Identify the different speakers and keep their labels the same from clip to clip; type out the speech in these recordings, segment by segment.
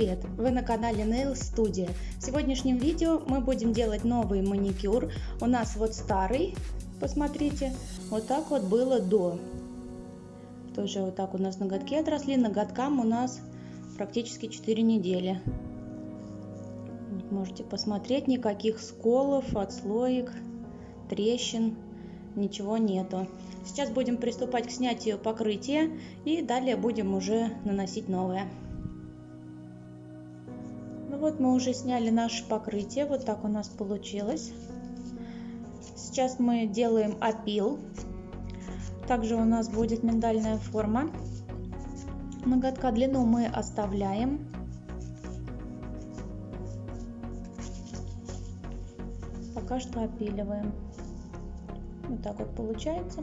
Speaker 1: привет! Вы на канале Nail Studio. В сегодняшнем видео мы будем делать новый маникюр. У нас вот старый, посмотрите, вот так вот было до. Тоже вот так у нас ноготки отросли, ноготкам у нас практически 4 недели. Можете посмотреть, никаких сколов, отслоек, трещин, ничего нету. Сейчас будем приступать к снятию покрытия и далее будем уже наносить новое. Вот мы уже сняли наше покрытие, вот так у нас получилось. Сейчас мы делаем опил. Также у нас будет миндальная форма. Ноготка длину мы оставляем. Пока что опиливаем. Вот так вот получается.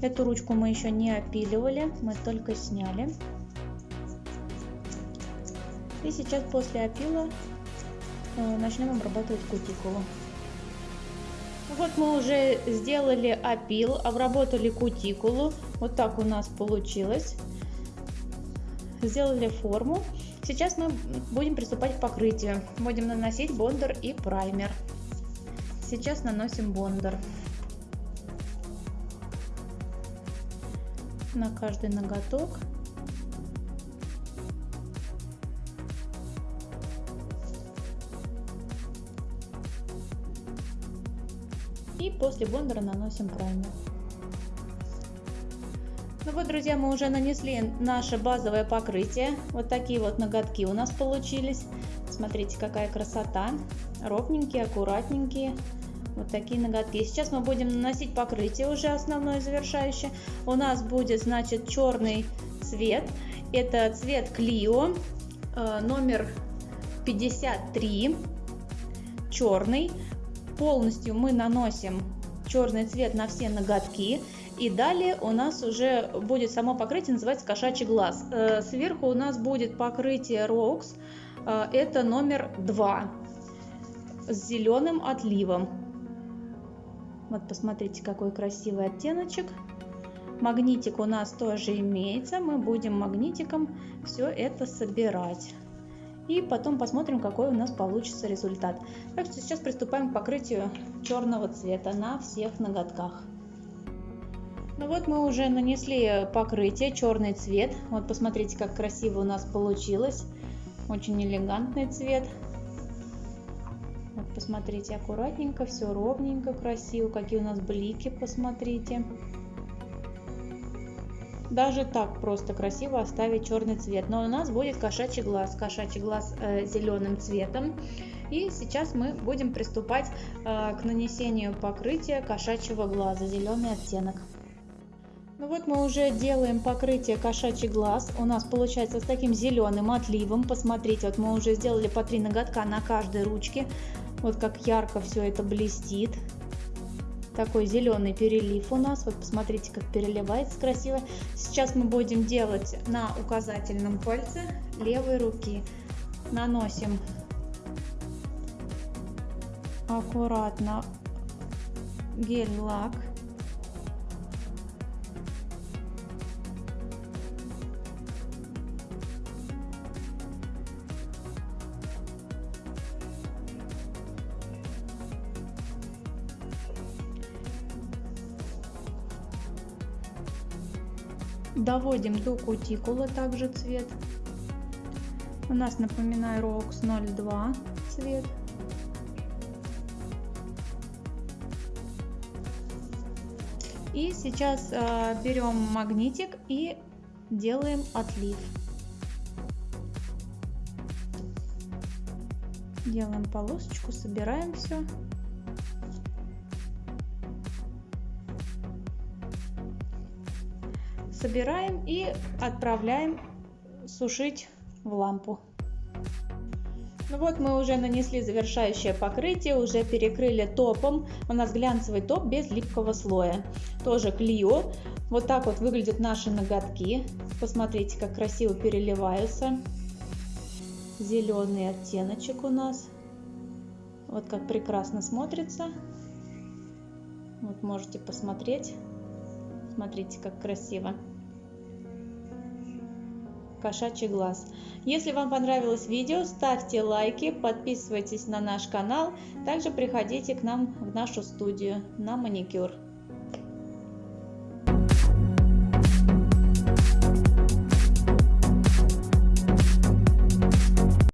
Speaker 1: Эту ручку мы еще не опиливали, мы только сняли. И сейчас после опила э, начнем обрабатывать кутикулу. Вот мы уже сделали опил, обработали кутикулу. Вот так у нас получилось. Сделали форму. Сейчас мы будем приступать к покрытию. Будем наносить бондер и праймер. Сейчас наносим бондер. На каждый ноготок. И после бондера наносим праймер. Ну вот, друзья, мы уже нанесли наше базовое покрытие. Вот такие вот ноготки у нас получились. Смотрите, какая красота. Ровненькие, аккуратненькие. Вот такие ноготки. Сейчас мы будем наносить покрытие уже основное завершающее. У нас будет, значит, черный цвет. Это цвет Клио, э, номер 53, черный. Полностью мы наносим черный цвет на все ноготки. И далее у нас уже будет само покрытие, называется кошачий глаз. Э, сверху у нас будет покрытие Rox, э, это номер 2 с зеленым отливом. Вот посмотрите, какой красивый оттеночек. Магнитик у нас тоже имеется. Мы будем магнитиком все это собирать. И потом посмотрим, какой у нас получится результат. Так что сейчас приступаем к покрытию черного цвета на всех ноготках. Ну вот мы уже нанесли покрытие, черный цвет. Вот посмотрите, как красиво у нас получилось. Очень элегантный цвет. Вот посмотрите, аккуратненько, все ровненько, красиво. Какие у нас блики, посмотрите. Даже так просто красиво оставить черный цвет. Но у нас будет кошачий глаз. Кошачий глаз э, зеленым цветом. И сейчас мы будем приступать э, к нанесению покрытия кошачьего глаза. Зеленый оттенок. Ну вот мы уже делаем покрытие кошачий глаз. У нас получается с таким зеленым отливом. Посмотрите, вот мы уже сделали по три ноготка на каждой ручке. Вот как ярко все это блестит. Такой зеленый перелив у нас. Вот посмотрите, как переливается красиво. Сейчас мы будем делать на указательном пальце левой руки. Наносим аккуратно гель-лак. Доводим до кутикулы также цвет. У нас, напоминаю, ROX 02 цвет. И сейчас э, берем магнитик и делаем отлив. Делаем полосочку, собираем все. Собираем и отправляем сушить в лампу. Ну вот мы уже нанесли завершающее покрытие, уже перекрыли топом. У нас глянцевый топ без липкого слоя. Тоже Клио. Вот так вот выглядят наши ноготки. Посмотрите, как красиво переливаются. Зеленый оттеночек у нас. Вот как прекрасно смотрится. Вот можете посмотреть. Смотрите, как красиво. Кошачий глаз. Если вам понравилось видео, ставьте лайки, подписывайтесь на наш канал. Также приходите к нам в нашу студию на маникюр.